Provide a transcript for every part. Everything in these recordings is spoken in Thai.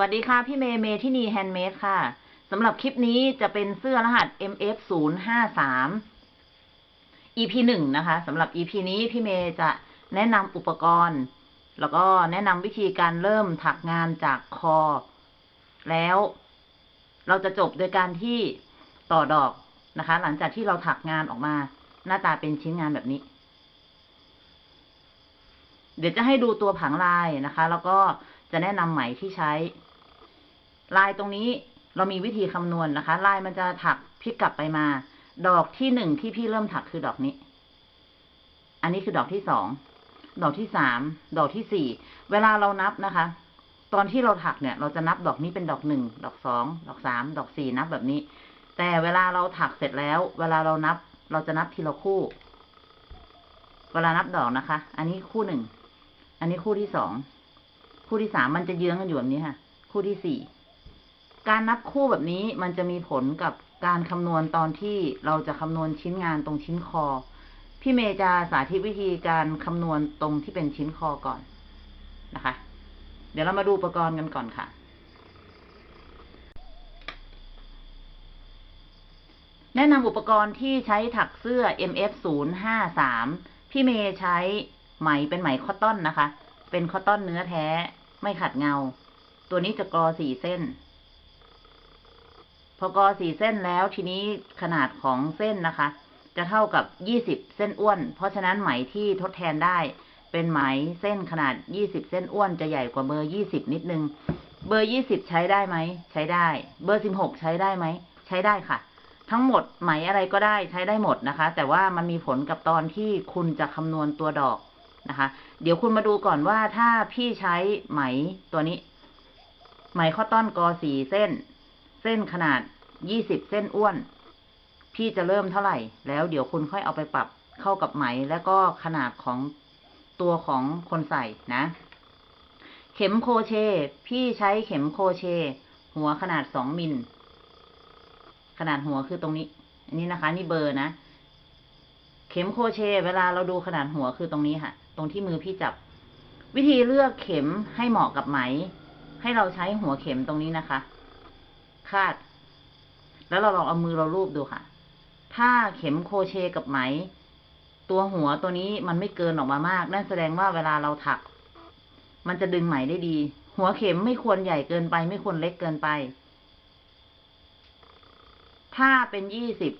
สวัสดีค่ะ พี่เมย์เมทินี handmade ค่ะสำหรับคลิปนี้จะเป็นเสื้อรหัส MF 0 5 3 EP หนึ่งนะคะสำหรับ EP นี้พี่เมย์จะแนะนำอุปกรณ์ แล้วก็แนะนำวิธีการเริ่มถักงานจากคอ แล้วเราจะจบโดยการที่ต่อดอกนะคะ หลังจากที่เราถักงานออกมา หน้าตาเป็นชิ้นงานแบบนี้ เดี๋ยวจะให้ดูตัวผังลายนะคะ แล้วก็จะแนะนำไหมที่ใช้ ลายตรงนี้เรามีวิธีคำนวณนนะคะ ลายมันจะถักพลิกกลับไปมา ดอกที่หนึ่งที่พี่เริ่มถักคือดอกนี้ อันนี้คือดอกที่สอง ดอกที่สาม ดอกที่สี่ เวลาเรานับนะคะ ตอนที่เราถักเนี่ย เราจะนับดอกนี้เป็นดอกหนึ่ง ดอกสอง ดอกสาม ดอกสี่นับแบบนี้ แต่เวลาเราถักเสร็จแล้ว เวลาเรานับ เราจะนับทีละคู่ เวลานับดอกนะคะ อันนี้คู่หนึ่ง อันนี้คู่ที่สอง คู่ที่สามมันจะเยื้องกันอยู่แบบนี้ค่ะ คู่ที่สี่ การนับคู่แบบนี้มันจะมีผลกับการคำนวณตอนที่เราจะคำนวณชิ้นงานตรงชิ้นคอ พี่เมย์จะสาธิตวิธีการคำนวณตรงที่เป็นชิ้นคอก่อนนะคะ เดี๋ยวเรามาดูอุปกรณ์กันก่อนค่ะ แนะนำอุปกรณ์ที่ใช้ถักเสื้อ MF 0 5 3พี่เมย์ใช้ไหมเป็นไหมคอตตอนนะคะ เป็นคอตตอนเนื้อแท้ ไม่ขัดเงา ตัวนี้จะกรอสี่เส้น พอกอสี่เส้นแล้วทีนี้ขนาดของเส้นนะคะ จะเท่ากับยี่สิบเส้นอ้วน เพราะฉะนั้นไหมที่ทดแทนได้ เป็นไหมเส้นขนาดยี่สิบเส้นอ้วนจะใหญ่กว่าเบอร์ยี่สิบนิดนึง เบอร์ยี่สิบใช้ได้ไหม ใช้ได้ เบอร์สิบหกใช้ได้ไหม ใช้ได้ค่ะ ทั้งหมดไหมอะไรก็ได้ใช้ได้หมดนะคะ แต่ว่ามันมีผลกับตอนที่คุณจะคำนวณตัวดอกนะคะ เดี๋ยวคุณมาดูก่อนว่าถ้าพี่ใช้ไหมตัวนี้ ไหมข้อต้อนกอสี่เส้น เส้นขนาดยี่สิบเส้นอ้วน พี่จะเริ่มเท่าไหร่ แล้วเดี๋ยวคุณค่อยเอาไปปรับเข้ากับไหม แล้วก็ขนาดของตัวของคนใส่นะ เข็มโคเช พี่ใช้เข็มโคเช หัวขนาดสองมิล ขนาดหัวคือตรงนี้ อันนี้นะคะ นี่เบอร์นะ เข็มโคเช เวลาเราดูขนาดหัวคือตรงนี้ค่ะ ตรงที่มือพี่จับ วิธีเลือกเข็มให้เหมาะกับไหม ให้เราใช้หัวเข็มตรงนี้นะคะ คาด แล้วเราลองเอามือเราลูบดูค่ะ ถ้าเข็มโคเชกับไหม ตัวหัวตัวนี้มันไม่เกินออกมามาก นั่นแสดงว่าเวลาเราถัก มันจะดึงไหมได้ดี หัวเข็มไม่ควรใหญ่เกินไป ไม่ควรเล็กเกินไป ถ้าเป็นยี่สิบ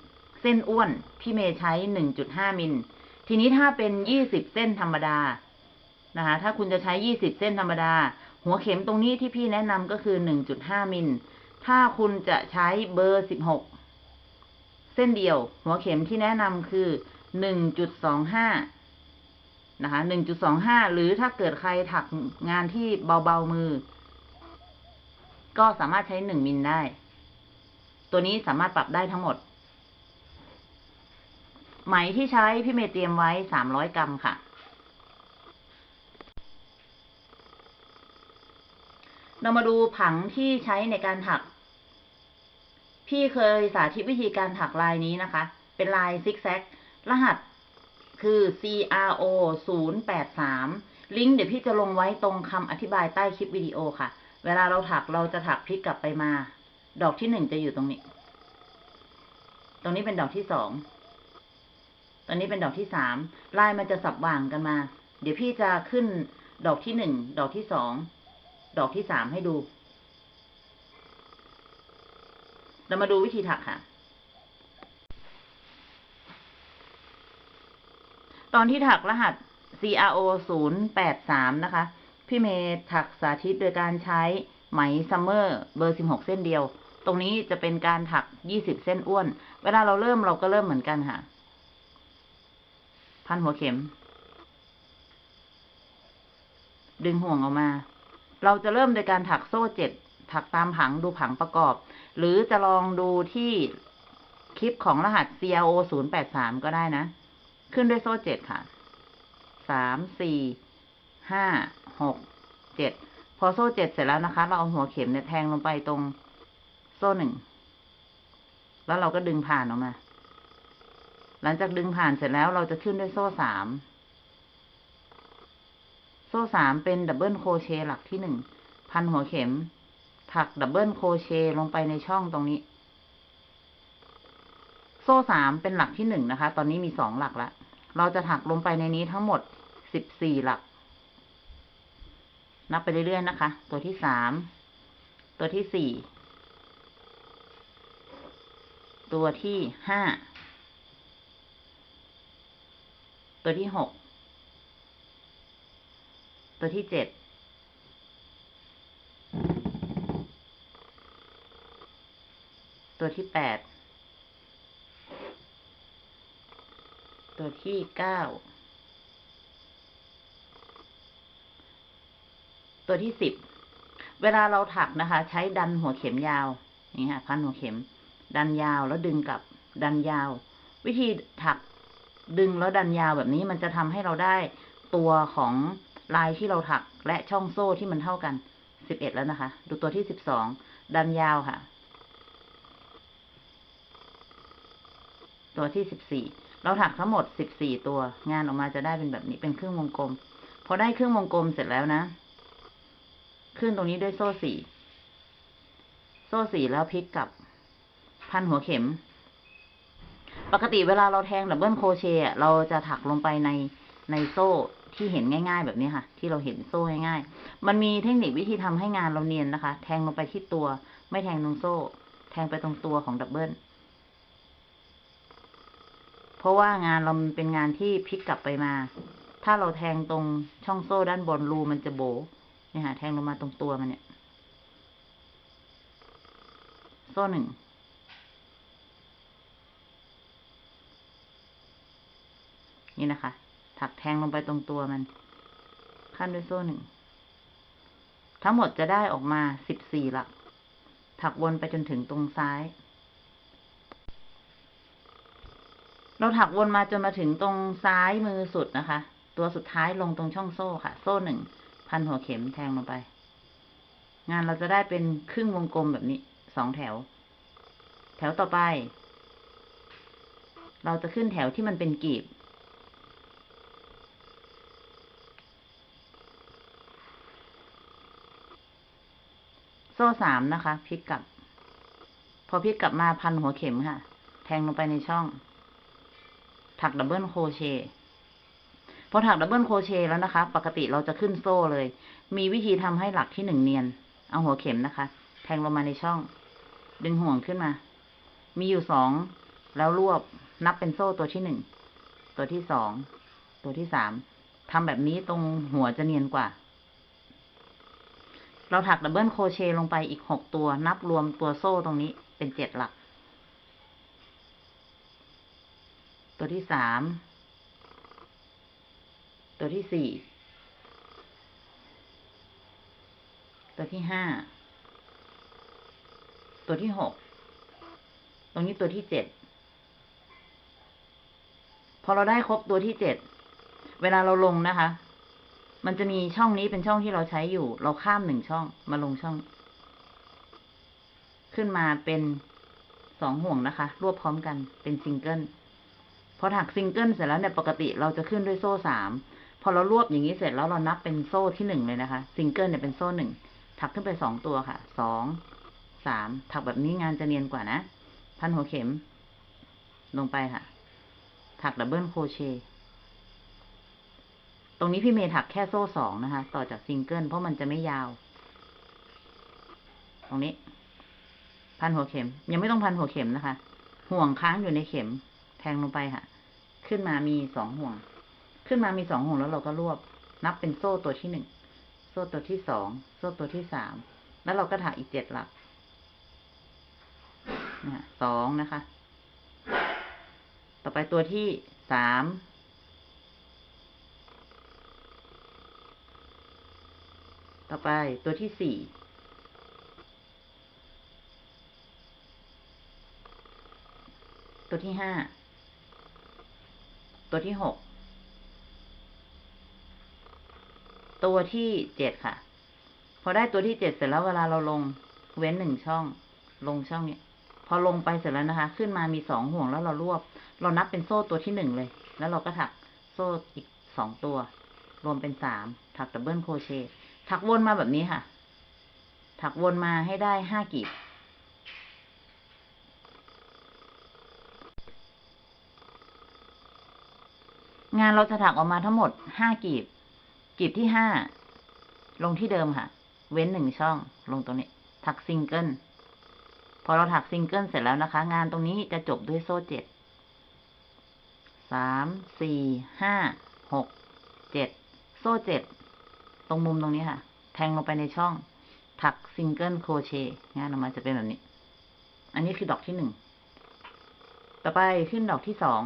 เส้นอ้วนพี่เมย์ใช้หนึ่งจุดห้ามิล ทีนี้ถ้าเป็นยี่สิบเส้นธรรมดานะคะถ้าคุณจะใช้ยี่สิบเส้นธรรมดา หัวเข็มตรงนี้ที่พี่แนะนำก็คือหนึ่งจุดห้ามิล ถ้าคุณจะใช้เบอร์สิบหกเส้นเดียว หัวเข็มที่แนะนำคือหนึ่งจุดสองห้านะคะหนึ่งจุดสองห้าหรือถ้าเกิดใครถักงานที่เบาๆมือ ก็สามารถใช้หนึ่งมิลได้ ตัวนี้สามารถปรับได้ทั้งหมด ไหมที่ใช้พี่เมย์เตรียมไว้สามร้อยกรัมค่ะ เรามาดูผังที่ใช้ในการถัก พี่เคยสาธิตวิธีการถักลายนี้นะคะ เป็นลายซิกแซก รหัสคือ CRO 0 8 3 ลิงก์เดี๋ยวพี่จะลงไว้ตรงคำอธิบายใต้คลิปวิดีโอค่ะ เวลาเราถักเราจะถักพลิกกลับไปมา ดอกที่หนึ่งจะอยู่ตรงนี้ ตรงนี้เป็นดอกที่สองตอนนี้เป็นดอกที่สามลายมันจะสับว่างกันมา เดี๋ยวพี่จะขึ้นดอกที่หนึ่ง ดอกที่สอง ดอกที่สามให้ดู เรามาดูวิธีถักค่ะ ตอนที่ถักรหัส CRO 0 8 3 นะคะ พี่เมย์ถักสาธิตโดยการใช้ไหมซัมเมอร์เบอร์ 16 เส้นเดียว ตรงนี้จะเป็นการถัก 20 เส้นอ้วน เวลาเราเริ่มเราก็เริ่มเหมือนกันค่ะ พันหัวเข็ม ดึงห่วงออกมา เราจะเริ่มโดยการถักโซ่เจ็ดถักตามผังดูผังประกอบ หรือจะลองดูที่คลิปของรหัส CRO 0 8 3 ก็ได้นะ ขึ้นด้วยโซ่เจ็ดค่ะสามสี่ห้าหกเจ็ดพอโซ่เจ็ดเสร็จแล้วนะคะ เราเอาหัวเข็มเนี่ยแทงลงไปตรงโซ่หนึ่งแล้วเราก็ดึงผ่านออกมา หลังจากดึงผ่านเสร็จแล้วเราจะขึ้นด้วยโซ่สาม โซ่สามเป็น double crochet หลักที่หนึ่งพันหัวเข็ม ถัก double crochet ลงไปในช่องตรงนี้ โซ่สามเป็นหลักที่หนึ่งนะคะ ตอนนี้มีสองหลักแล้วเราจะถักลงไปในนี้ทั้งหมดสิบสี่หลัก นับไปเรื่อยๆนะคะ ตัวที่สามตัวที่สี่ตัวที่ห้าตัวที่หก ตัวที่เจ็ดตัวที่แปดตัวที่เก้าตัวที่สิบเวลาเราถักนะคะ ใช้ดันหัวเข็มยาวนี่ค่ะพันหัวเข็ม ดันยาวแล้วดึงกลับ ดันยาว วิธีถักดึงแล้วดันยาวแบบนี้มันจะทำให้เราได้ตัวของ ลายที่เราถักและช่องโซ่ที่มันเท่ากันสิบเอ็ดแล้วนะคะ ดูตัวที่สิบสองดันยาวค่ะ ตัวที่สิบสี่เราถักทั้งหมดสิบสี่ตัว งานออกมาจะได้เป็นแบบนี้เป็นครึ่งวงกลม พอได้ครึ่งวงกลมเสร็จแล้วนะ ขึ้นตรงนี้ด้วยโซ่สี่โซ่สี่แล้วพลิกกลับพันหัวเข็ม ปกติเวลาเราแทง double crochet เราจะถักลงไปในในโซ่ ที่เห็นง่าย ๆ แบบนี้ค่ะ ที่เราเห็นโซ่ง่ายๆมันมีเทคนิควิธีทำให้งานเราเนียนนะคะ แทงลงไปที่ตัว ไม่แทงตรงโซ่ แทงไปตรงตัวของ double เพราะว่างานเรามันเป็นงานที่พลิกกลับไปมา ถ้าเราแทงตรงช่องโซ่ด้านบนรูมันจะโบ๋เนี่ยค่ะแทงลงมาตรงตัวมันเนี่ย โซ่หนึ่งนี่นะคะ ถักแทงลงไปตรงตัวมัน ขั้นด้วยโซ่หนึ่ง ทั้งหมดจะได้ออกมาสิบสี่หลัก ถักวนไปจนถึงตรงซ้าย เราถักวนมาจนมาถึงตรงซ้ายมือสุดนะคะ ตัวสุดท้ายลงตรงช่องโซ่ค่ะ โซ่หนึ่ง พันหัวเข็มแทงลงไป งานเราจะได้เป็นครึ่งวงกลมแบบนี้สองแถว แถวต่อไป เราจะขึ้นแถวที่มันเป็นกีบ โซ่สามนะคะพลิกกลับ พอพลิกกลับมาพันหัวเข็มค่ะ แทงลงไปในช่อง ถัก double crochet พอถัก double crochet แล้วนะคะ ปกติเราจะขึ้นโซ่เลย มีวิธีทำให้หลักที่หนึ่งเนียน เอาหัวเข็มนะคะ แทงลงมาในช่อง ดึงห่วงขึ้นมา มีอยู่สองแล้วรวบนับเป็นโซ่ตัวที่หนึ่งตัวที่สองตัวที่สามทำแบบนี้ตรงหัวจะเนียนกว่า เราถัก double crochet ลงไปอีกหกตัว นับรวมตัวโซ่ตรงนี้เป็นเจ็ดหลัก ตัวที่สาม ตัวที่สี่ ตัวที่ห้า ตัวที่หก ตรงนี้ตัวที่เจ็ด พอเราได้ครบตัวที่เจ็ด เวลาเราลงนะคะ มันจะมีช่องนี้เป็นช่องที่เราใช้อยู่ เราข้ามหนึ่งช่องมาลงช่อง ขึ้นมาเป็นสองห่วงนะคะ รวบพร้อมกันเป็นซิงเกิลพอถักซิงเกิลเสร็จแล้วเนี่ยปกติเราจะขึ้นด้วยโซ่สามพอเรารวบอย่างนี้เสร็จแล้วเรานับเป็นโซ่ที่หนึ่งเลยนะคะ ซิงเกิลเนี่ยเป็นโซ่หนึ่งถักขึ้นไปสองตัวค่ะสองสามถักแบบนี้งานจะเนียนกว่านะ พันหัวเข็ม ลงไปค่ะ ถัก double crochet ตรงนี้พี่เมย์ถักแค่โซ่สองนะคะ ต่อจากซิงเกิลเพราะมันจะไม่ยาว ตรงนี้ พันหัวเข็ม ยังไม่ต้องพันหัวเข็มนะคะ ห่วงค้างอยู่ในเข็ม แทงลงไปค่ะ ขึ้นมามีสองห่วง ขึ้นมามีสองห่วงแล้วเราก็รวบ นับเป็นโซ่ตัวที่หนึ่ง โซ่ตัวที่สอง โซ่ตัวที่สาม แล้วเราก็ถักอีกเจ็ดหลักนะสองนะคะ ต่อไปตัวที่สาม ต่อไปตัวที่สี่ตัวที่ห้า ตัวที่หก ตัวที่เจ็ดค่ะ พอได้ตัวที่เจ็ดเสร็จแล้วเวลาเราลงเว้นหนึ่งช่อง ลงช่องเนี้ยพอลงไปเสร็จแล้วนะคะ ขึ้นมามีสองห่วงแล้วเรารวบ เรานับเป็นโซ่ตัวที่หนึ่งเลย แล้วเราก็ถักโซ่อีกสองตัว รวมเป็นสามถักดับเบิลโครเชต์ ถักวนมาแบบนี้ค่ะ ถักวนมาให้ได้ห้ากีบ งานเราจะถักออกมาทั้งหมดห้ากีบ กีบที่ห้าลงที่เดิมค่ะ เว้นหนึ่งช่อง ลงตรงนี้ ถักซิงเกิล พอเราถักซิงเกิลเสร็จแล้วนะคะ งานตรงนี้จะจบด้วยโซ่เจ็ด สาม สี่ ห้า หก เจ็ด โซ่เจ็ด ตรงมุมตรงนี้ค่ะ แทงลงไปในช่อง ถัก single crochet งานออกมาจะเป็นแบบนี้ อันนี้คือดอกที่หนึ่ง ต่อไปขึ้นดอกที่สอง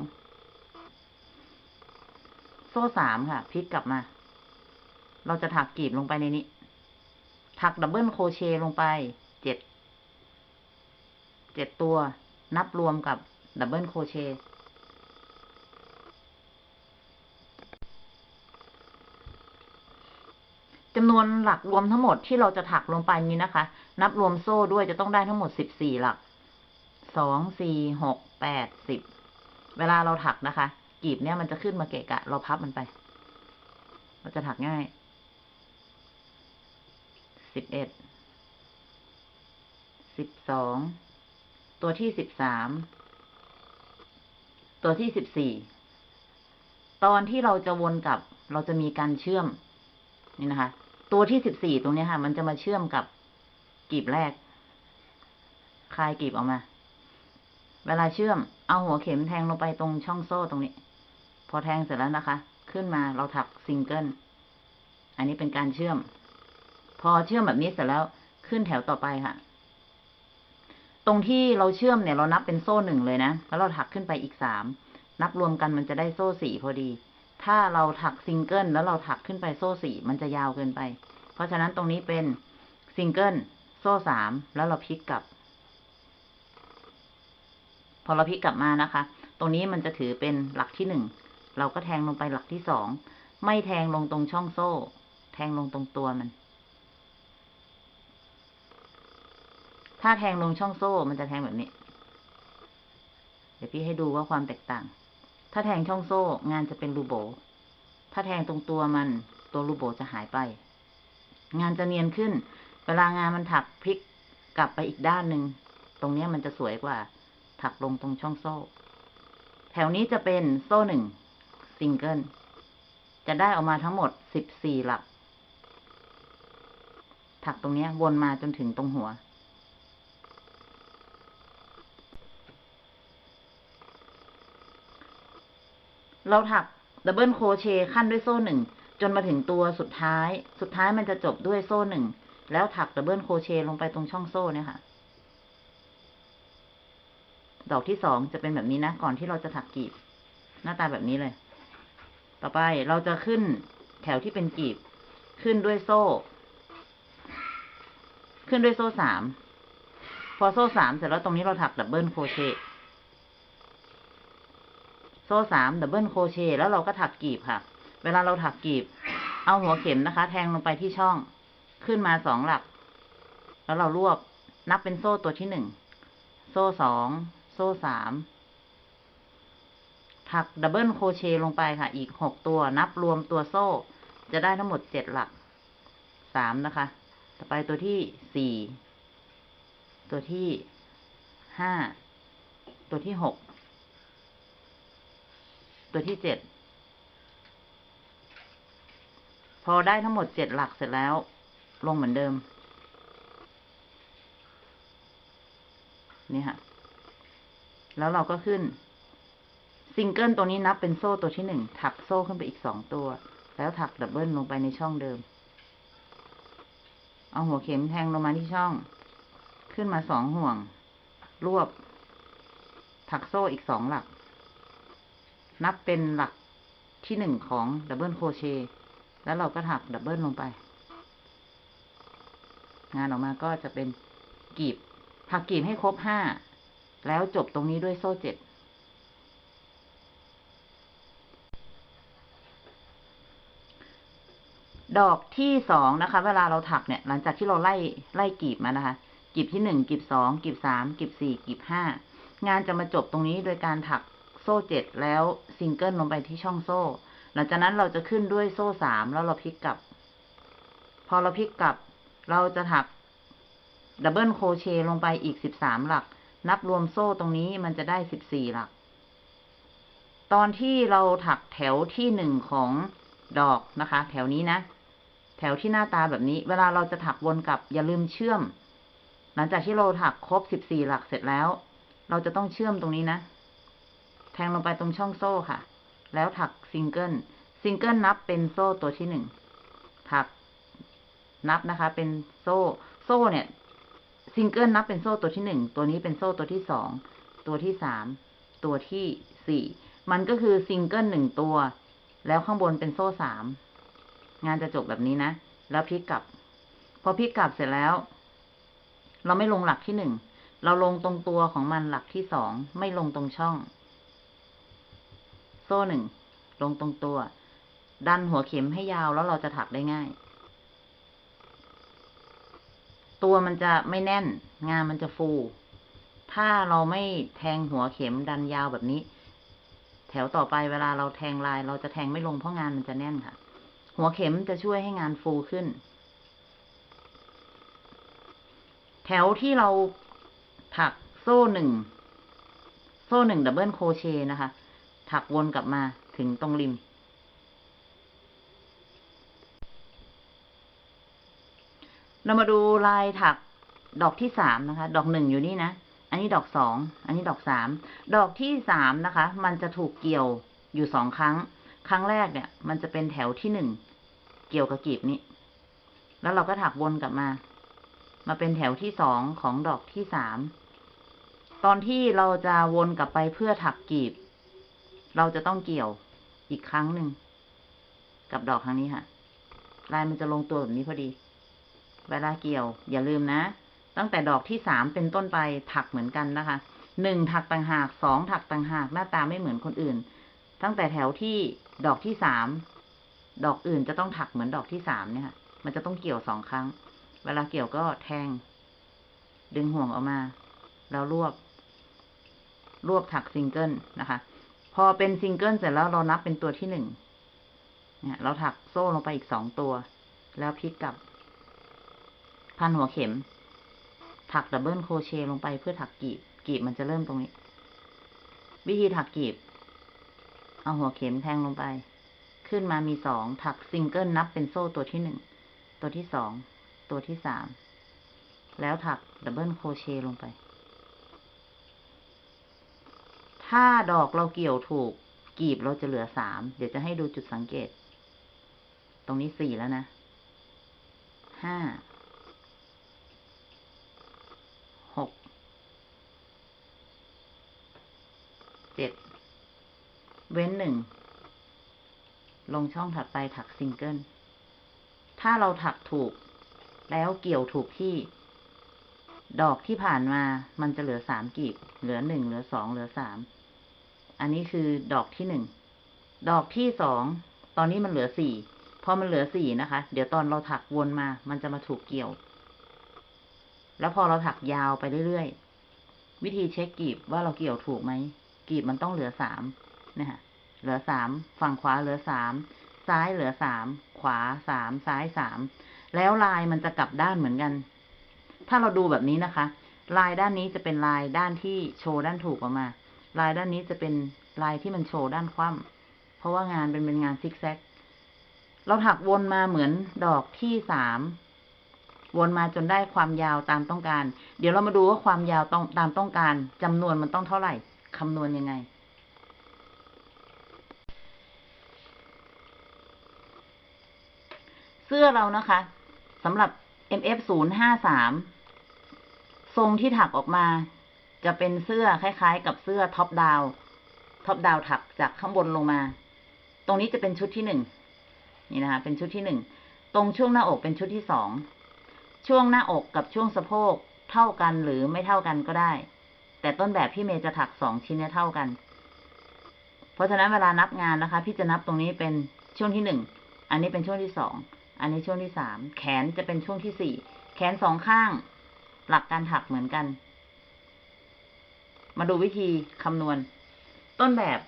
โซ่สามค่ะ พลิกกลับมา เราจะถักกลีบลงไปในนี้ ถัก double crochet ลงไป เจ็ด เจ็ดตัว นับรวมกับ double crochet จำนวนหลักรวมทั้งหมดที่เราจะถักลงไปนี้นะคะ นับรวมโซ่ด้วยจะต้องได้ทั้งหมดสิบสี่หลัก สอง สี่ หก แปด สิบ เวลาเราถักนะคะกลีบเนี้ยมันจะขึ้นมาเกะกะ เราพับมันไป เราจะถักง่าย สิบเอ็ด สิบสอง ตัวที่สิบสาม ตัวที่สิบสี่ ตอนที่เราจะวนกลับ เราจะมีการเชื่อมนี่นะคะ ตัวที่สิบสี่ตรงนี้ค่ะ มันจะมาเชื่อมกับกลีบแรก คลายกลีบออกมา เวลาเชื่อม เอาหัวเข็มแทงลงไปตรงช่องโซ่ตรงนี้ พอแทงเสร็จแล้วนะคะ ขึ้นมาเราถักซิงเกิล อันนี้เป็นการเชื่อม พอเชื่อมแบบนี้เสร็จแล้วขึ้นแถวต่อไปค่ะ ตรงที่เราเชื่อมเนี่ย เรานับเป็นโซ่หนึ่งเลยนะ แล้วเราถักขึ้นไปอีกสาม นับรวมกันมันจะได้โซ่สี่พอดี ถ้าเราถักซิงเกิลแล้วเราถักขึ้นไปโซ่สี่มันจะยาวเกินไป เพราะฉะนั้นตรงนี้เป็นซิงเกิลโซ่สามแล้วเราพลิกกลับ พอเราพลิกกลับมานะคะ ตรงนี้มันจะถือเป็นหลักที่หนึ่งเราก็แทงลงไปหลักที่สองไม่แทงลงตรงช่องโซ่ แทงลงตรงตัวมัน ถ้าแทงลงช่องโซ่มันจะแทงแบบนี้ เดี๋ยวพี่ให้ดูว่าความแตกต่าง ถ้าแทงช่องโซ่ งานจะเป็นรูโบ ถ้าแทงตรงตัวมัน ตัวรูโบจะหายไป งานจะเนียนขึ้น เวลางานมันถักพลิกกลับไปอีกด้านหนึ่ง ตรงนี้มันจะสวยกว่า ถักลงตรงช่องโซ่ แถวนี้จะเป็นโซ่หนึ่งซิงเกิล จะได้ออกมาทั้งหมดสิบสี่หลัก ถักตรงนี้วนมาจนถึงตรงหัว เราถัก double crochet คั่นด้วยโซ่หนึ่งจนมาถึงตัวสุดท้าย สุดท้ายมันจะจบด้วยโซ่หนึ่ง แล้วถัก double crochet ลงไปตรงช่องโซ่เนี่ยค่ะ ดอกที่สองจะเป็นแบบนี้นะ ก่อนที่เราจะถักกลีบ หน้าตาแบบนี้เลย ต่อไปเราจะขึ้นแถวที่เป็นกลีบ ขึ้นด้วยโซ่ ขึ้นด้วยโซ่สาม พอโซ่สามเสร็จแล้วตรงนี้เราถัก double crochet โซ่สาม double crochet แล้วเราก็ถักกลีบค่ะ เวลาเราถักกลีบ เอาหัวเข็มนะคะ แทงลงไปที่ช่องขึ้นมาสองหลัก แล้วเรารวบนับเป็นโซ่ตัวที่หนึ่ง โซ่สอง โซ่สาม ถัก double crochet ลงไปค่ะ อีกหกตัว นับรวมตัวโซ่ จะได้ทั้งหมดเจ็ดหลัก สามนะคะ ต่อไปตัวที่สี่ ตัวที่ห้า ตัวที่หก ตัวที่เจ็ด พอได้ทั้งหมดเจ็ดหลักเสร็จแล้ว ลงเหมือนเดิม นี่ค่ะ แล้วเราก็ขึ้น ซิงเกิลตัวนี้นับเป็นโซ่ตัวที่หนึ่ง ถักโซ่ขึ้นไปอีกสองตัว แล้วถัก double ลงไปในช่องเดิม เอาหัวเข็มแทงลงมาที่ช่อง ขึ้นมาสองห่วง รวบ ถักโซ่อีกสองหลัก นับเป็นหลักที่หนึ่งของ double crochet แล้วเราก็ถัก double ลงไป งานออกมาก็จะเป็นกลีบถักกลีบให้ครบห้า แล้วจบตรงนี้ด้วยโซ่เจ็ดดอกที่สองนะคะ เวลาเราถักเนี่ย หลังจากที่เราไล่ไล่กลีบมานะคะกลีบที่หนึ่งกลีบสองกลีบสามกลีบสี่กลีบห้างานจะมาจบตรงนี้โดยการถัก โซ่เจ็ดแล้วซิงเกิลลงไปที่ช่องโซ่ หลังจากนั้นเราจะขึ้นด้วยโซ่สามแล้วเราพลิกกลับ พอเราพลิกกลับ เราจะถัก double crochet ลงไปอีกสิบสามหลัก นับรวมโซ่ตรงนี้มันจะได้สิบสี่หลัก ตอนที่เราถักแถวที่หนึ่งของดอกนะคะ แถวนี้นะ แถวที่หน้าตาแบบนี้ เวลาเราจะถักวนกลับอย่าลืมเชื่อม หลังจากที่เราถักครบสิบสี่หลักเสร็จแล้ว เราจะต้องเชื่อมตรงนี้นะ แทงลงไปตรงช่องโซ่ค่ะ แล้วถัก single single นับเป็นโซ่ตัวที่หนึ่ง ถักนับนะคะ เป็นโซ่ โซ่เนี่ย ซิงเกิลนับเป็นโซ่ตัวที่หนึ่ง ตัวนี้เป็นโซ่ตัวที่สอง ตัวที่สาม ตัวที่สี่ มันก็คือซิงเกิลหนึ่งตัว แล้วข้างบนเป็นโซ่สาม งานจะจบแบบนี้นะ แล้วพลิกกลับ พอพลิกกลับเสร็จแล้ว เราไม่ลงหลักที่หนึ่ง เราลงตรงตัวของมันหลักที่สอง ไม่ลงตรงช่อง ซ่หนึ่งลงตรงตัว ดันหัวเข็มให้ยาวแล้วเราจะถักได้ง่าย ตัวมันจะไม่แน่น งานมันจะฟู ถ้าเราไม่แทงหัวเข็มดันยาวแบบนี้ แถวต่อไปเวลาเราแทงลาย เราจะแทงไม่ลงเพราะงานมันจะแน่นค่ะ หัวเข็มจะช่วยให้งานฟูขึ้น แถวที่เราถักโซ่หนึ่งโซ่หนึ่ง double crochet นะคะ ถักวนกลับมาถึงตรงริม เรามาดูลายถักดอกที่สามนะคะ ดอกหนึ่งอยู่นี่นะ อันนี้ดอกสอง อันนี้ดอกสาม ดอกที่สามนะคะ มันจะถูกเกี่ยวอยู่สองครั้ง ครั้งแรกเนี่ย มันจะเป็นแถวที่หนึ่ง เกี่ยวกับกีบนี้ แล้วเราก็ถักวนกลับมา มาเป็นแถวที่สองของดอกที่สาม ตอนที่เราจะวนกลับไปเพื่อถักกีบ เราจะต้องเกี่ยวอีกครั้งหนึ่งกับดอกครั้งนี้ค่ะลายมันจะลงตัวแบบนี้พอดี เวลาเกี่ยว อย่าลืมนะ ตั้งแต่ดอกที่สามเป็นต้นไปถักเหมือนกันนะคะหนึ่งถักต่างหากสองถักต่างหากหน้าตาไม่เหมือนคนอื่น ตั้งแต่แถวที่ดอกที่สามดอกอื่นจะต้องถักเหมือนดอกที่สามเนี่ยค่ะมันจะต้องเกี่ยวสองครั้ง เวลาเกี่ยวก็แทง ดึงห่วงออกมา แล้วรวบ รวบถักซิงเกิลนะคะ พอเป็นซิงเกิลเสร็จแล้วเรานับเป็นตัวที่หนึ่งเนี่ยเราถักโซ่ลงไปอีกสองตัว แล้วพลิกกลับ พันหัวเข็ม ถัก double crochet ลงไปเพื่อถักกลีบ กลีบมันจะเริ่มตรงนี้ วิธีถักกลีบ เอาหัวเข็มแทงลงไป ขึ้นมามีสองถักซิงเกิลนับเป็นโซ่ตัวที่หนึ่ง ตัวที่สอง ตัวที่สาม แล้วถักdouble crochet ลงไป ถ้าดอกเราเกี่ยวถูก กลีบเราจะเหลือสาม เดี๋ยวจะให้ดูจุดสังเกต ตรงนี้สี่แล้วนะ ห้า หก เจ็ด เว้นหนึ่ง ลงช่องถัดไปถักซิงเกิล ถ้าเราถักถูก แล้วเกี่ยวถูกที่ดอกที่ผ่านมา มันจะเหลือสามกีบ เหลือหนึ่ง เหลือสอง เหลือสาม อันนี้คือดอกที่หนึ่ง ดอกที่สอง ตอนนี้มันเหลือสี่ พอมันเหลือสี่นะคะ เดี๋ยวตอนเราถักวนมา มันจะมาถูกเกี่ยว แล้วพอเราถักยาวไปเรื่อยๆ วิธีเช็คกีบว่าเราเกี่ยวถูกไหม กีบมันต้องเหลือสามนะฮะเหลือสาม ฝั่งขวาเหลือสาม ซ้ายเหลือสาม ขวาสาม ซ้ายสาม แล้วลายมันจะกลับด้านเหมือนกัน ถ้าเราดูแบบนี้นะคะ ลายด้านนี้จะเป็นลายด้านที่โชว์ด้านถูกออกมา ลายด้านนี้จะเป็นลายที่มันโชว์ด้านคว่ำเพราะว่างานเป็นเป็นงานซิกแซก เราถักวนมาเหมือนดอกที่สามวนมาจนได้ความยาวตามต้องการ เดี๋ยวเรามาดูว่าความยาวต้องตามต้องการจำนวนมันต้องเท่าไหร่คำนวณยังไง เสื้อเรานะคะสำหรับ MF 0 5 3ทรงที่ถักออกมา จะเป็นเสื้อคล้ายๆ กับเสื้อ top down top down ถักจากข้างบนลงมา ตรงนี้จะเป็นชุดที่หนึ่งนี่นะคะ เป็นชุดที่หนึ่ง ตรงช่วงหน้าอกเป็นชุดที่สอง ช่วงหน้าอกกับช่วงสะโพกเท่ากันหรือไม่เท่ากันก็ได้ แต่ต้นแบบพี่เมย์จะถักสองชิ้นเนี้เท่ากัน เพราะฉะนั้นเวลานับงานนะคะ พี่จะนับตรงนี้เป็นช่วงที่หนึ่ง อันนี้เป็นช่วงที่สอง อันนี้ช่วงที่สาม แขนจะเป็นช่วงที่สี่ แขนสองข้าง หลักการถักเหมือนกัน มาดูวิธีคำนวณ ต้นแบบ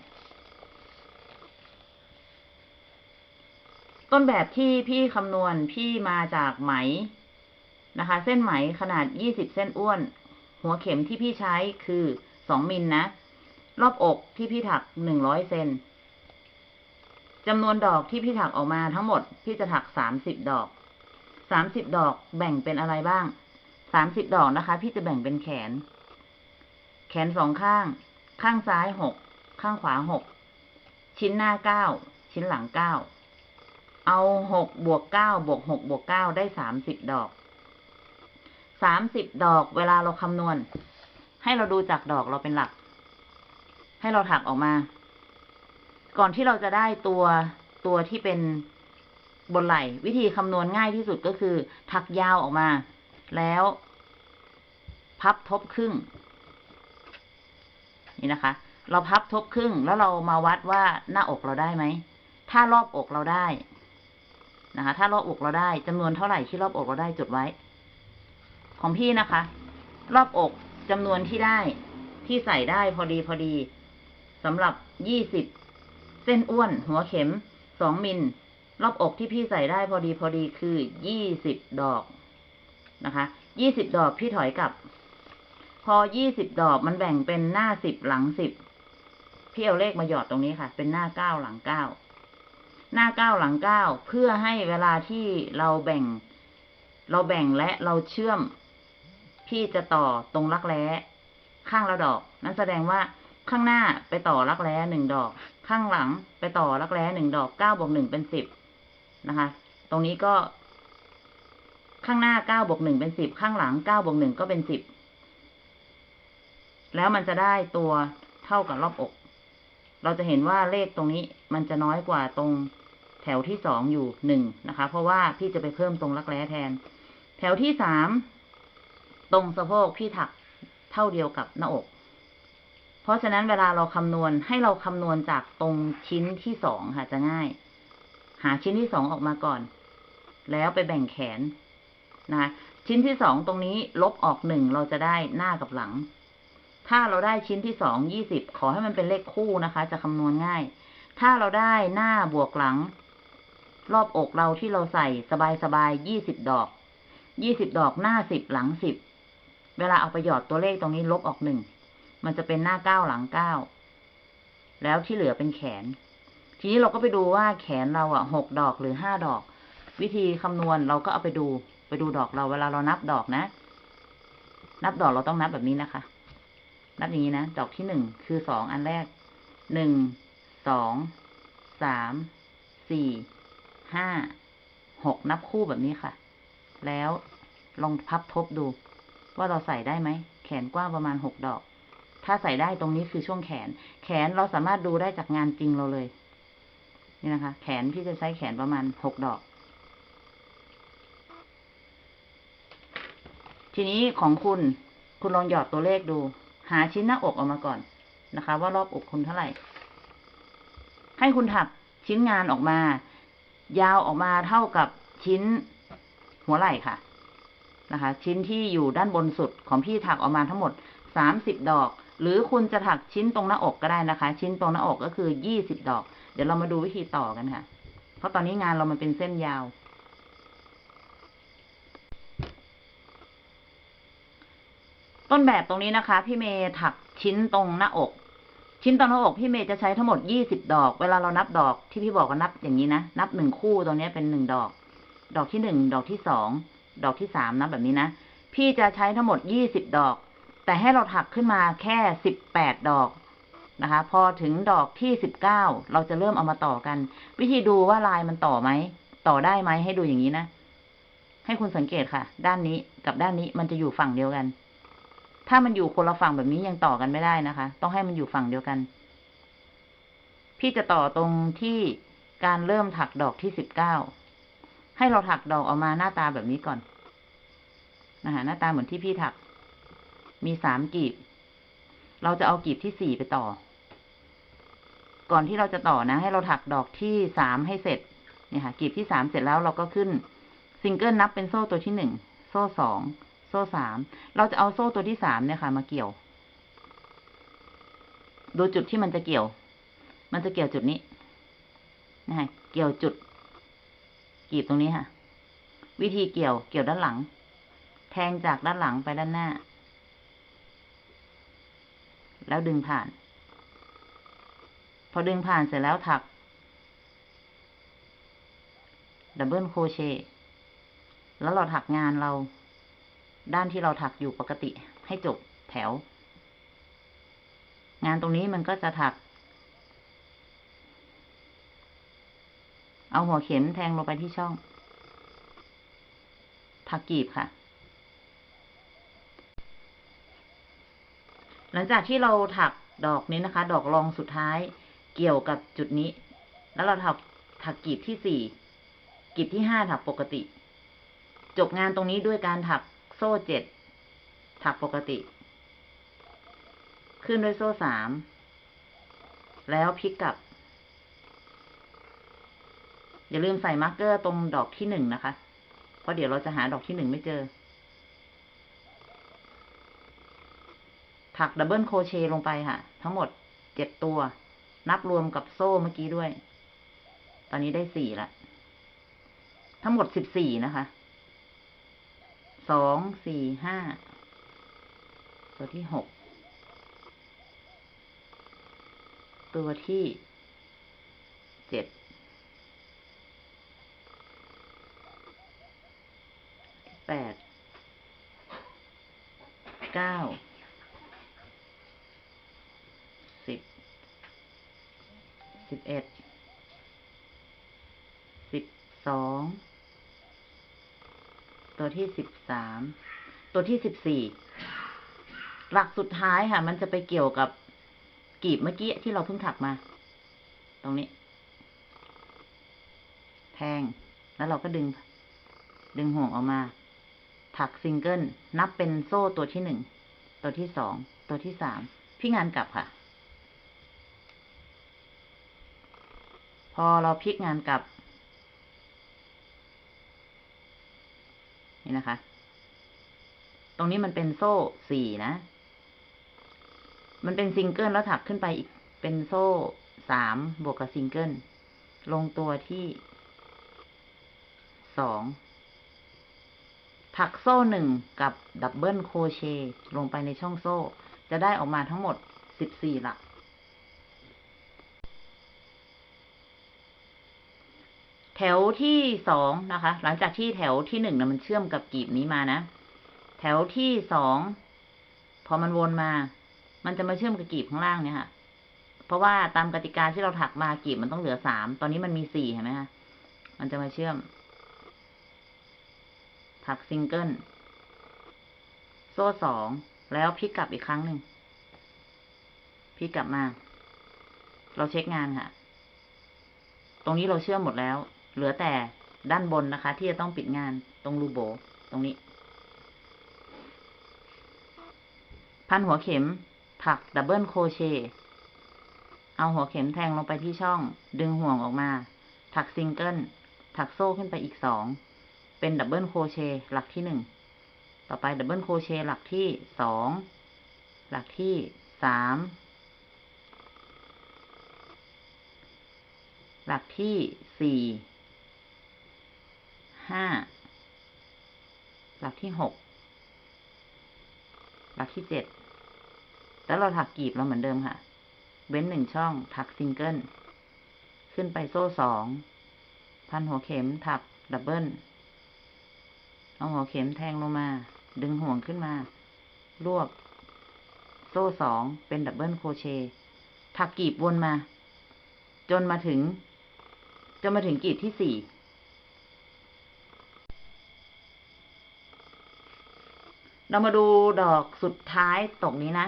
ต้นแบบที่พี่คำนวณพี่มาจากไหมนะคะ เส้นไหมขนาด20เส้นอ้วน หัวเข็มที่พี่ใช้คือ2มิลนะ รอบอกที่พี่ถัก100เซนจำนวนดอกที่พี่ถักออกมาทั้งหมด พี่จะถัก30ดอก30ดอกแบ่งเป็นอะไรบ้าง30ดอกนะคะ พี่จะแบ่งเป็นแขน ขนสองข้าง ข้างซ้าย6ข้างขวา6ชิ้นหน้า9ชิ้นหลัง9เอา6บวก9บวก6บวก9ได้30ดอก สามสิบดอก เวลาเราคำนวณ ให้เราดูจากดอกเราเป็นหลัก ให้เราถักออกมา ก่อนที่เราจะได้ตัวตัวที่เป็นบนไหล่ วิธีคำนวณง่ายที่สุดก็คือ ถักยาวออกมา แล้ว พับทบครึ่ง นี่นะคะ เราพับทบครึ่งแล้วเรามาวัดว่าหน้าอกเราได้ไหม ถ้ารอบอกเราได้นะคะ ถ้ารอบอกเราได้จำนวนเท่าไหร่ที่รอบอกเราได้จดไว้ ของพี่นะคะ รอบอกจำนวนที่ได้ที่ใส่ได้พอดีพอดีสำหรับยี่สิบเส้นอ้วน หัวเข็มสองมิลรอบอกที่พี่ใส่ได้พอดีพอดีคือยี่สิบดอกนะคะยี่สิบดอกพี่ถอยกลับ พอยี่สิบดอกมันแบ่งเป็นหน้าสิบหลังสิบพี่เอาเลขมาหยอดตรงนี้ค่ะ เป็นหน้าเก้าหลังเก้าหน้าเก้าหลังเก้าเพื่อให้เวลาที่เราแบ่ง เราแบ่งและเราเชื่อม พี่จะต่อตรงรักแร้ข้างละดอก นั่นแสดงว่าข้างหน้าไปต่อรักแร้หนึ่งดอก ข้างหลังไปต่อรักแร้หนึ่งดอกเก้าบวกหนึ่งเป็นสิบนะคะ ตรงนี้ก็ ข้างหน้าเก้าบวกหนึ่งเป็นสิบข้างหลังเก้าบวกหนึ่งก็เป็นสิบ แล้วมันจะได้ตัวเท่ากับรอบอก เราจะเห็นว่าเลขตรงนี้มันจะน้อยกว่าตรงแถวที่สองอยู่หนึ่งนะคะ เพราะว่าพี่จะไปเพิ่มตรงรักแร้แทน แถวที่สามตรงสะโพกพี่ถักเท่าเดียวกับหน้าอก เพราะฉะนั้นเวลาเราคำนวณให้เราคำนวณจากตรงชิ้นที่สองค่ะจะง่าย หาชิ้นที่สองออกมาก่อน แล้วไปแบ่งแขนนะคะชิ้นที่สองตรงนี้ลบออกหนึ่งเราจะได้หน้ากับหลัง ถ้าเราได้ชิ้นที่สองยี่สิบขอให้มันเป็นเลขคู่นะคะ จะคำนวณง่าย ถ้าเราได้หน้าบวกหลัง รอบอกเราที่เราใส่สบายๆยี่สิบดอกยี่สิบดอกหน้าสิบหลังสิบเวลาเอาไปหยอดตัวเลขตรงนี้ลบออกหนึ่งมันจะเป็นหน้าเก้าหลังเก้าแล้วที่เหลือเป็นแขน ทีนี้เราก็ไปดูว่าแขนเราอะหกดอกหรือห้าดอก วิธีคำนวณเราก็เอาไปดู ไปดูดอกเราเวลาเรานับดอกนะ นับดอกเราต้องนับแบบนี้นะคะ นับอย่างนี้นะ ดอกที่หนึ่งคือสองอันแรกหนึ่งสองสามสี่ห้าหกนับคู่แบบนี้ค่ะ แล้วลองพับทบดู ว่าเราใส่ได้ไหม แขนกว้างประมาณหกดอก ถ้าใส่ได้ตรงนี้คือช่วงแขน แขนเราสามารถดูได้จากงานจริงเราเลย นี่นะคะ แขนพี่จะใช้แขนประมาณหกดอก ทีนี้ของคุณ คุณลองหยอดตัวเลขดู หาชิ้นหน้าอกออกมาก่อนนะคะ ว่ารอบอกคุณเท่าไหร่ ให้คุณถักชิ้นงานออกมา ยาวออกมาเท่ากับชิ้นหัวไหล่ค่ะนะคะ ชิ้นที่อยู่ด้านบนสุดของพี่ถักออกมาทั้งหมดสามสิบดอก หรือคุณจะถักชิ้นตรงหน้าอกก็ได้นะคะ ชิ้นตรงหน้าอกก็คือยี่สิบดอก เดี๋ยวเรามาดูวิธีต่อกันค่ะ เพราะตอนนี้งานเรามันเป็นเส้นยาว ต้นแบบตรงนี้นะคะ พี่เมย์ถักชิ้นตรงหน้าอก ชิ้นตรงหน้าอกพี่เมย์จะใช้ทั้งหมดยี่สิบดอก เวลาเรานับดอกที่พี่บอกก็นับอย่างนี้นะ นับหนึ่งคู่ตรงนี้เป็นหนึ่งดอก ดอกที่หนึ่งดอกที่สองดอกที่สามนับแบบนี้นะ พี่จะใช้ทั้งหมดยี่สิบดอก แต่ให้เราถักขึ้นมาแค่สิบแปดดอกนะคะ พอถึงดอกที่สิบเก้าเราจะเริ่มเอามาต่อกัน วิธีดูว่าลายมันต่อไหมต่อได้ไหมให้ดูอย่างนี้นะ ให้คุณสังเกตค่ะ ด้านนี้กับด้านนี้มันจะอยู่ฝั่งเดียวกัน ถ้ามันอยู่คนละฝั่งแบบนี้ยังต่อกันไม่ได้นะคะ ต้องให้มันอยู่ฝั่งเดียวกัน พี่จะต่อตรงที่การเริ่มถักดอกที่สิบเก้า ให้เราถักดอกออกมาหน้าตาแบบนี้ก่อน นะคะหน้าตาเหมือนที่พี่ถัก มีสามกีบ เราจะเอากีบที่สี่ไปต่อ ก่อนที่เราจะต่อนะ ให้เราถักดอกที่สามให้เสร็จ เนี่ยค่ะ กีบที่สามเสร็จแล้วเราก็ขึ้นซิงเกิลนับเป็นโซ่ตัวที่หนึ่ง โซ่สอง ซ่สาม เราจะเอาโซ่ตัวที่สามเนี่ยค่ะ มาเกี่ยว ดูจุดที่มันจะเกี่ยว มันจะเกี่ยวจุดนี้นะคะเกี่ยวจุดกีบตรงนี้ค่ะ วิธีเกี่ยวเกี่ยวด้านหลัง แทงจากด้านหลังไปด้านหน้า แล้วดึงผ่าน พอดึงผ่านเสร็จแล้วถัก double crochet แล้วเราถักงานเรา ด้านที่เราถักอยู่ปกติให้จบแถว งานตรงนี้มันก็จะถัก เอาหัวเข็มแทงลงไปที่ช่อง ถักกลีบค่ะ หลังจากที่เราถักดอกนี้นะคะ ดอกรองสุดท้ายเกี่ยวกับจุดนี้ แล้วเราถักถักกลีบที่สี่กลีบที่ห้าถักปกติ จบงานตรงนี้ด้วยการถัก โซ่เจ็ดถักปกติ ขึ้นด้วยโซ่สาม แล้วพลิกกลับ อย่าลืมใส่ marker ตรงดอกที่หนึ่งนะคะ เพราะเดี๋ยวเราจะหาดอกที่หนึ่งไม่เจอ ถักดับเบิลโครเชต์ลงไปค่ะ ทั้งหมดเจ็ดตัว นับรวมกับโซ่เมื่อกี้ด้วย ตอนนี้ได้สี่ละ ทั้งหมดสิบสี่นะคะ สองสี่ห้าตัวที่หกตัวที่เจ็ดแปดเก้าสิบสิบเอ็ดสิบสอง ตัวที่สิบสาม ตัวที่สิบสี่ หลักสุดท้ายค่ะ มันจะไปเกี่ยวกับกีบเมื่อกี้ที่เราเพิ่งถักมา ตรงนี้ แทง แล้วเราก็ดึง ดึงห่วงออกมา ถักซิงเกิล นับเป็นโซ่ตัวที่หนึ่ง ตัวที่สอง ตัวที่สาม พลิกงานกลับค่ะ พอเราพลิกงานกลับ นี่นะคะ ตรงนี้มันเป็นโซ่สี่นะ มันเป็นซิงเกิลแล้วถักขึ้นไปอีกเป็นโซ่สามบวกกับซิงเกิล ลงตัวที่สองถักโซ่หนึ่งกับ double crochet ลงไปในช่องโซ่ จะได้ออกมาทั้งหมดสิบสี่หลัก แถวที่สองนะคะ หลังจากที่แถวที่หนึ่งนะมันเชื่อมกับกลีบนี้มานะ แถวที่สองพอมันวนมา มันจะมาเชื่อมกับกีบข้างล่างเนี่ยค่ะ เพราะว่าตามกติกาที่เราถักมากีบมันต้องเหลือสาม ตอนนี้มันมีสี่เห็นไหมคะ มันจะมาเชื่อม ถักซิงเกิล โซ่สอง แล้วพลิกกลับอีกครั้งหนึ่ง พลิกกลับมา เราเช็คงานค่ะ ตรงนี้เราเชื่อมหมดแล้ว เหลือแต่ด้านบนนะคะ ที่จะต้องปิดงานตรงรูโบ๋ ตรงนี้ พันหัวเข็ม ถัก double crochet เอาหัวเข็มแทงลงไปที่ช่อง ดึงห่วงออกมา ถักซิงเกิล ถักโซ่ขึ้นไปอีกสอง เป็น double crochet หลักที่หนึ่ง ต่อไป double crochet หลักที่สอง หลักที่สาม หลักที่สี่ ห้าหลักที่หกหลักที่เจ็ดแล้วเราถักกลีบเราเหมือนเดิมค่ะ เว้นหนึ่งช่อง ถักซิงเกิล ขึ้นไปโซ่สอง พันหัวเข็มถัก double เอาหัวเข็มแทงลงมา ดึงห่วงขึ้นมา รวบ โซ่สอง เป็นดับเบิลโคเชถักกีบวนมา จนมาถึง จนมาถึงกีบที่สี่ เรามาดูดอกสุดท้ายตรงนี้นะ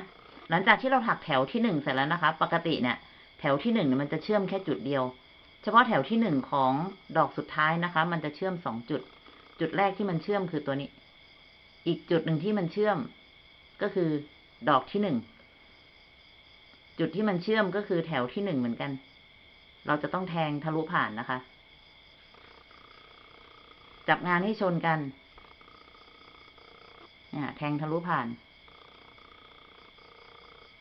หลังจากที่เราถักแถวที่หนึ่งเสร็จแล้วนะคะ ปกติเนี่ย แถวที่หนึ่งมันจะเชื่อมแค่จุดเดียว เฉพาะแถวที่หนึ่งของดอกสุดท้ายนะคะ มันจะเชื่อมสองจุด จุดแรกที่มันเชื่อมคือตัวนี้ อีกจุดหนึ่งที่มันเชื่อม ก็คือดอกที่หนึ่ง จุดที่มันเชื่อมก็คือแถวที่หนึ่งเหมือนกัน เราจะต้องแทงทะลุผ่านนะคะ จับงานให้ชนกัน เนี่ยแทงทะลุผ่าน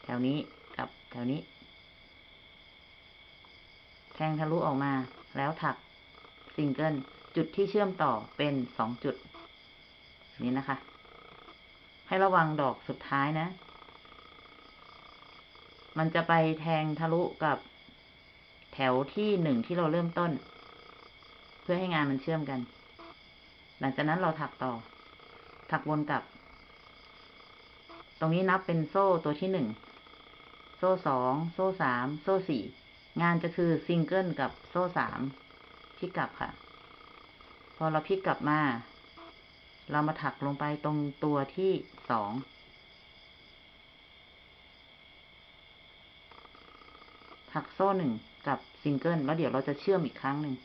แถวนี้กับแถวนี้ แทงทะลุออกมา แล้วถักซิงเกิลจุดที่เชื่อมต่อเป็นสองจุด นี้นะคะ ให้ระวังดอกสุดท้ายนะ มันจะไปแทงทะลุกับแถวที่หนึ่งที่เราเริ่มต้น เพื่อให้งานมันเชื่อมกัน หลังจากนั้นเราถักต่อ ถักวนกลับ ตรงนี้นับเป็นโซ่ตัวที่หนึ่ง โซ่สอง โซ่สาม โซ่สี่ งานจะคือซิงเกิลกับโซ่สามพลิกกลับค่ะ พอเราพลิกกลับมา เรามาถักลงไปตรงตัวที่สอง ถักโซ่หนึ่งกับซิงเกิลแล้วเดี๋ยวเราจะเชื่อมอีกครั้งหนึ่ง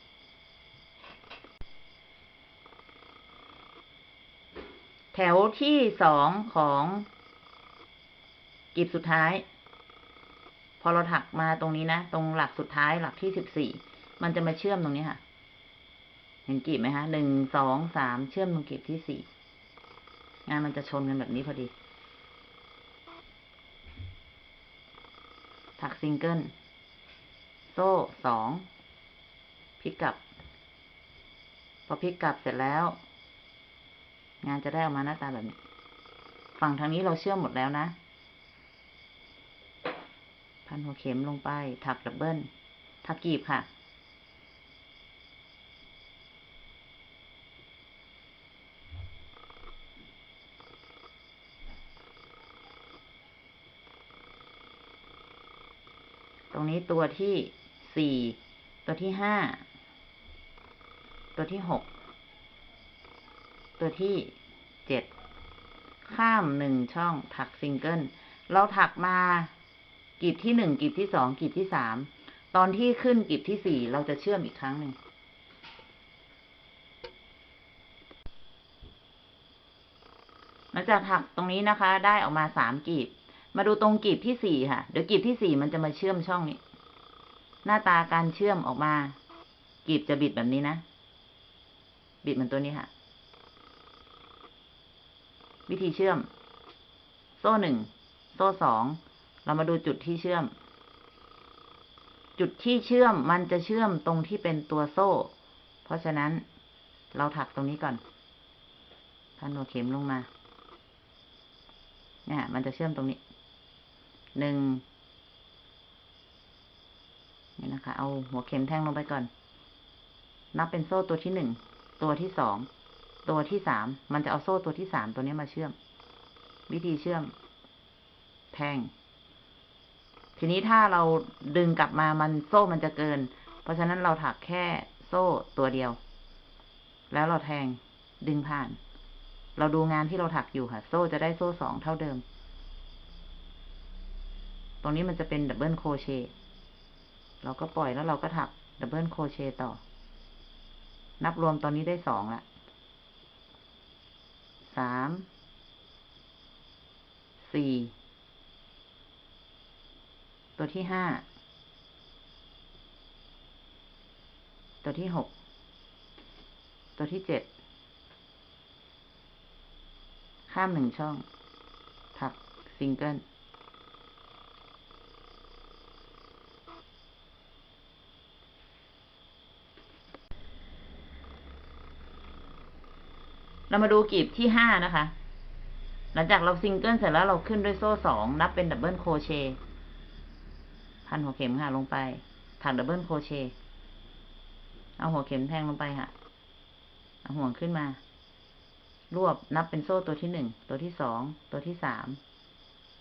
แถวที่สองของ กลีบสุดท้าย พอเราถักมาตรงนี้นะ ตรงหลักสุดท้ายหลักที่สิบสี่มันจะมาเชื่อมตรงนี้ค่ะ เห็นกลีบไหมคะหนึ่งสองสามเชื่อมตรงกลีบที่สี่งานมันจะชนกันแบบนี้พอดี ถักซิงเกิล โซ่สองพลิกกลับ พอพลิกกลับเสร็จแล้ว งานจะได้ออกมาหน้าตาแบบนี้ ฝั่งทางนี้เราเชื่อมหมดแล้วนะ พันหัวเข็มลงไป ถักดับเบิลถักกีบค่ะตรงนี้ตัวที่สี่ตัวที่ห้าตัวที่หกตัวที่เจ็ดข้ามหนึ่งช่องถักซิงเกิลเราถักมา กีบที่หนึ่งกีบที่สองกีบที่สามตอนที่ขึ้นกีบที่สี่เราจะเชื่อมอีกครั้งหนึ่งหลังจากถักตรงนี้นะคะ ได้ออกมาสามกีบ มาดูตรงกีบที่สี่ค่ะ เดี๋ยวกีบที่สี่มันจะมาเชื่อมช่องนี้ หน้าตาการเชื่อมออกมา กีบจะบิดแบบนี้นะ บิดเหมือนตัวนี้ค่ะ วิธีเชื่อม โซ่หนึ่ง โซ่สอง เรามาดูจุดที่เชื่อม จุดที่เชื่อมมันจะเชื่อมตรงที่เป็นตัวโซ่ เพราะฉะนั้นเราถักตรงนี้ก่อนพันหัวเข็มลงมา เนี่ย มันจะเชื่อมตรงนี้ หนึ่ง นี่นะคะ เอาหัวเข็มแทงลงไปก่อน นับเป็นโซ่ตัวที่หนึ่ง ตัวที่สอง ตัวที่สาม มันจะเอาโซ่ตัวที่สามตัวนี้มาเชื่อม วิธีเชื่อม แทง ทีนี้ถ้าเราดึงกลับมามันโซ่มันจะเกิน เพราะฉะนั้นเราถักแค่โซ่ตัวเดียว แล้วเราแทงดึงผ่าน เราดูงานที่เราถักอยู่ค่ะ โซ่จะได้โซ่สองเท่าเดิม ตรงนี้มันจะเป็น double crochet เราก็ปล่อยแล้วเราก็ถัก double crochet ต่อ นับรวมตอนนี้ได้สองละสามสี่ ตัวที่ห้า ตัวที่หก ตัวที่เจ็ด ข้ามหนึ่งช่อง ถักซิงเกิล เรามาดูกลีบที่ห้านะคะ หลังจากเราซิงเกิลเสร็จแล้วเราขึ้นด้วยโซ่สองนับเป็น double crochet พันหัวเข็มค่ะลงไป ถัก double crochet เอาหัวเข็มแทงลงไปค่ะ เอาห่วงขึ้นมา รวบนับเป็นโซ่ตัวที่หนึ่ง ตัวที่สอง ตัวที่สาม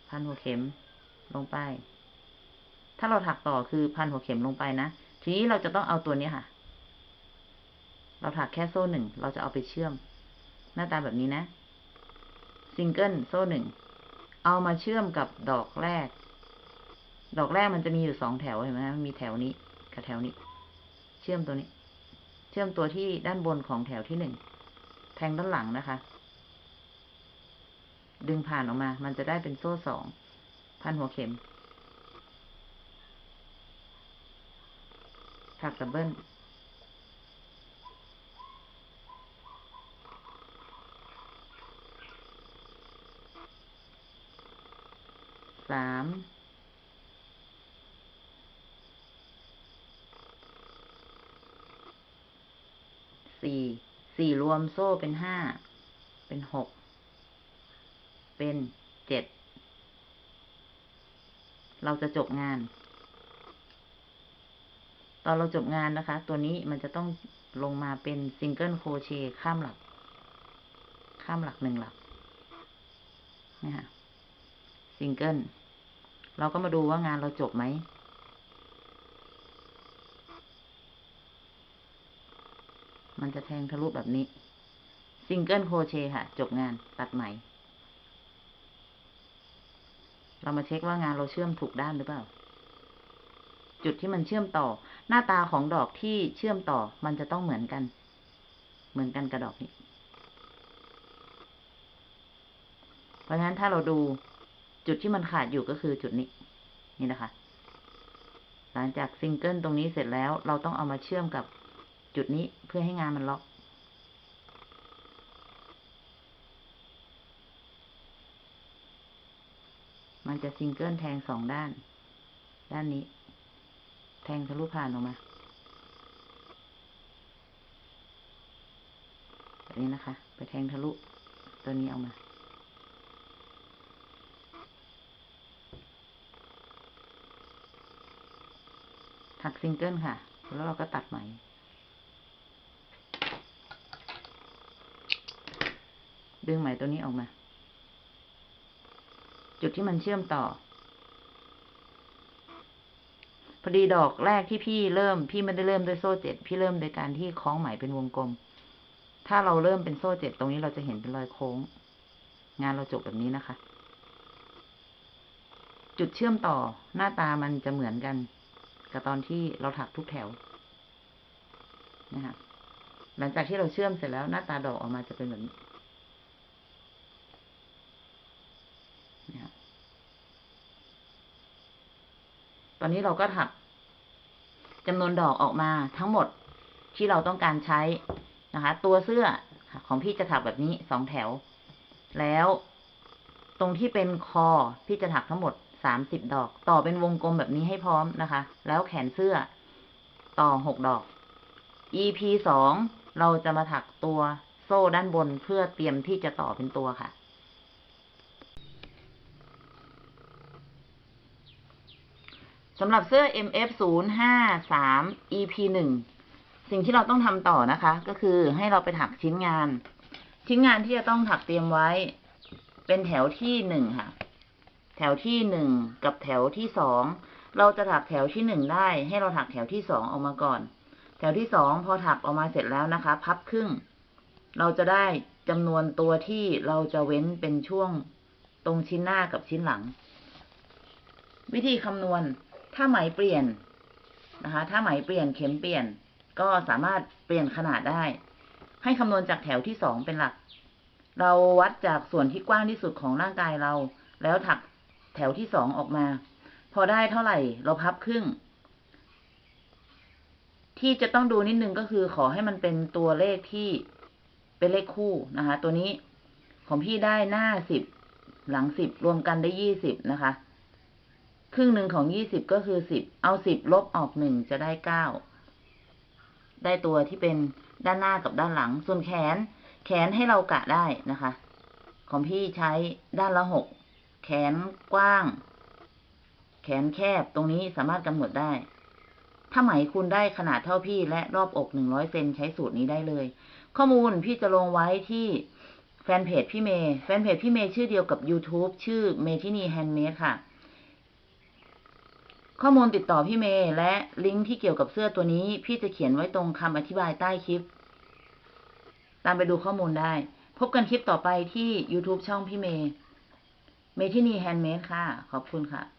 พันหัวเข็มลงไป ถ้าเราถักต่อคือพันหัวเข็มลงไปนะ ทีนี้เราจะต้องเอาตัวนี้ค่ะ เราถักแค่โซ่หนึ่ง เราจะเอาไปเชื่อม หน้าตาแบบนี้นะ ซิงเกิลโซ่หนึ่ง เอามาเชื่อมกับดอกแรก ดอกแรกมันจะมีอยู่สองแถวเห็นไหมมันมีแถวนี้กับแถวนี้ เชื่อมตัวนี้ เชื่อมตัวที่ด้านบนของแถวที่หนึ่งแทงด้านหลังนะคะ ดึงผ่านออกมา มันจะได้เป็นโซ่สองพันหัวเข็มถักดับเบิลสาม สี่ สี่ร วมโซ่เป็นห้า เป็นหก เป็นเจ็ด เราจะจบงาน ตอนเราจบงานนะคะ ตัวนี้มันจะต้องลงมาเป็น single crochet ข้ามหลัก ข้ามหลักหนึ่งหลักนี่ค่ะซิงเกิลเราก็มาดูว่างานเราจบไหม มันจะแทงทะลุแบบนี้ single crochet ค่ะ จบงานตัดไหม เรามาเช็คว่างานเราเชื่อมถูกด้านหรือเปล่า จุดที่มันเชื่อมต่อ หน้าตาของดอกที่เชื่อมต่อมันจะต้องเหมือนกัน เหมือนกันกับดอกนี้ เพราะฉะนั้นถ้าเราดูจุดที่มันขาดอยู่ก็คือจุดนี้ นี่นะคะ หลังจากซิงเกิลตรงนี้เสร็จแล้ว เราต้องเอามาเชื่อมกับ จุดนี้เพื่อให้งานมันล็อก มันจะซิงเกิลแทงสองด้าน ด้านนี้ แทงทะลุผ่านออกมาแบบนี้นะคะ ไปแทงทะลุตัวนี้ออกมาถักซิงเกิลค่ะ แล้วเราก็ตัดไหม ดึงไหมตัวนี้ออกมา จุดที่มันเชื่อมต่อ พอดีดอกแรกที่พี่เริ่ม พี่ไม่ได้เริ่มด้วยโซ่เจ็ดพี่เริ่มโดยการที่คล้องไหมเป็นวงกลม ถ้าเราเริ่มเป็นโซ่เจ็ดตรงนี้เราจะเห็นเป็นรอยโค้ง งานเราจบแบบนี้นะคะ จุดเชื่อมต่อหน้าตามันจะเหมือนกัน กับตอนที่เราถักทุกแถวนะคะหลังจากที่เราเชื่อมเสร็จแล้วหน้าตาดอกออกมาจะเป็นแบบนี้นะครับ ตอนนี้เราก็ถักจำนวนดอกออกมาทั้งหมดที่เราต้องการใช้นะคะ ตัวเสื้อของพี่จะถักแบบนี้สองแถว แล้วตรงที่เป็นคอพี่จะถักทั้งหมดสามสิบดอก ต่อเป็นวงกลมแบบนี้ให้พร้อมนะคะ แล้วแขนเสื้อต่อหกดอก EP สองเราจะมาถักตัวโซ่ด้านบนเพื่อเตรียมที่จะต่อเป็นตัวค่ะ สำหรับเสื้อ MF 0 5 3 EP 1 สิ่งที่เราต้องทำต่อนะคะ ก็คือให้เราไปถักชิ้นงาน ชิ้นงานที่จะต้องถักเตรียมไว้ เป็นแถวที่หนึ่งค่ะ แถวที่หนึ่งกับแถวที่สองเราจะถักแถวที่หนึ่งได้ ให้เราถักแถวที่สองออกมาก่อน แถวที่สองพอถักออกมาเสร็จแล้วนะคะ พับครึ่ง เราจะได้จำนวนตัวที่เราจะเว้นเป็นช่วงตรงชิ้นหน้ากับชิ้นหลัง วิธีคำนวณ ถ้าไหมเปลี่ยนนะคะ ถ้าไหมเปลี่ยนเข็มเปลี่ยน ก็สามารถเปลี่ยนขนาดได้ ให้คำนวณจากแถวที่สองเป็นหลัก เราวัดจากส่วนที่กว้างที่สุดของร่างกายเรา แล้วถักแถวที่สองออกมา พอได้เท่าไหร่ เราพับครึ่ง ที่จะต้องดูนิดนึงก็คือขอให้มันเป็นตัวเลขที่เป็นเลขคู่นะคะ ตัวนี้ของพี่ได้หน้าสิบหลังสิบรวมกันได้ยี่สิบนะคะ ครึ่งหนึ่งของยี่สิบก็คือสิบ เอาสิบลบออกหนึ่งจะได้เก้า ได้ตัวที่เป็นด้านหน้ากับด้านหลัง ส่วนแขน แขนให้เรากะได้นะคะ ของพี่ใช้ด้านละหก แขนกว้าง แขนแคบ ตรงนี้สามารถกำหนดได้ ถ้าไหมคุณได้ขนาดเท่าพี่และรอบอกหนึ่งร้อยเซนใช้สูตรนี้ได้เลย ข้อมูลพี่จะลงไว้ที่แฟนเพจพี่เมย์ แฟนเพจพี่เมย์ชื่อเดียวกับ YouTube ชื่อเมทินี Handmade ค่ะ ข้อมูลติดต่อพี่เมย์และลิงก์ที่เกี่ยวกับเสื้อตัวนี้ พี่จะเขียนไว้ตรงคำอธิบายใต้คลิป ตามไปดูข้อมูลได้ พบกันคลิปต่อไปที่ YouTube ช่องพี่เมย์เมทินี Handmade ค่ะ ขอบคุณค่ะ